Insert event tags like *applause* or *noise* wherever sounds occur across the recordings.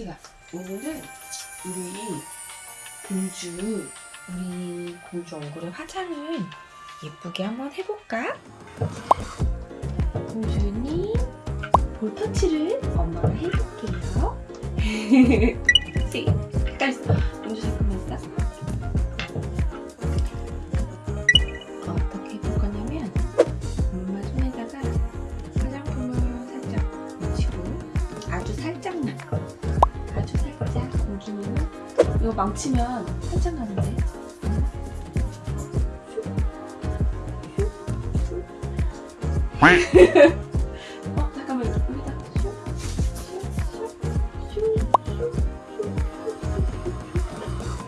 태식아, 오늘은 우리 공주, 우리 공주 얼굴에 화장을 예쁘게 한번 해볼까? 공주님, 볼터치를 엄마가 해볼게요. *laughs* 네, 가 이거 망치면 살짝 나는데. 어 잠깐만 여기다.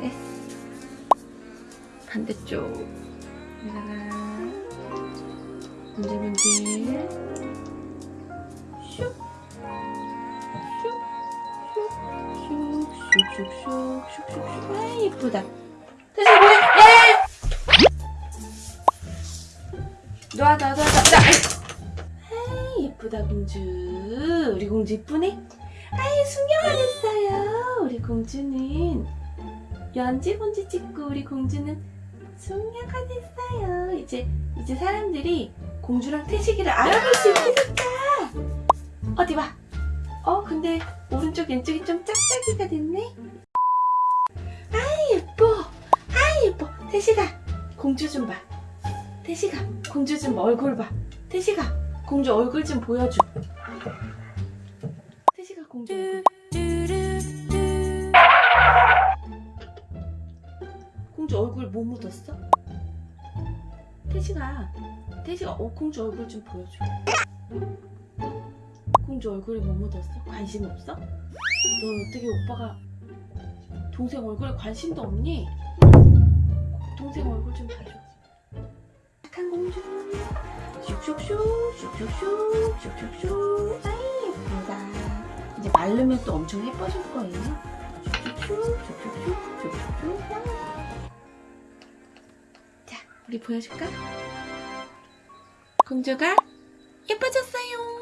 네. 반대쪽. 여기다가. 문질문질. 슉 슉슉슉 슉슉슉 아 예쁘다 다시 뭐해 예! 놔놔 놔놔 아 예쁘다 공주 우리 공주 이쁘네 아이 숙녀만 했어요 우리 공주는 연지본지 찍고 우리 공주는 숙녀가 됐어요 이제 이제 사람들이 공주랑 태식이를 알아볼 수 있겠다 어디 봐 어 근데 오른쪽 왼쪽이 좀 짝짝이가 됐네? 아이 예뻐. 아이 예뻐. 태식아 공주 좀봐. 태식아 공주 좀 얼굴 봐. 태식아 공주 얼굴 좀 보여줘. 태식아 공주 공주 얼굴 뭐 묻었어? 태식아 태식아 어 공주 얼굴 좀 보여줘 공주 얼굴에 뭐 묻었어? 관심 없어? 너 어떻게 오빠가 동생 얼굴에 관심도 없니? 동생 얼굴 좀 봐줘 착한 공주 슉슉슉 슉슉슉 슉슉슉 아이 예쁘다 이제 마르면 또 엄청 예뻐질 거예요 슉슉슉 슉슉슉 슉슉슉 자 우리 보여줄까? 공주가 예뻐졌어요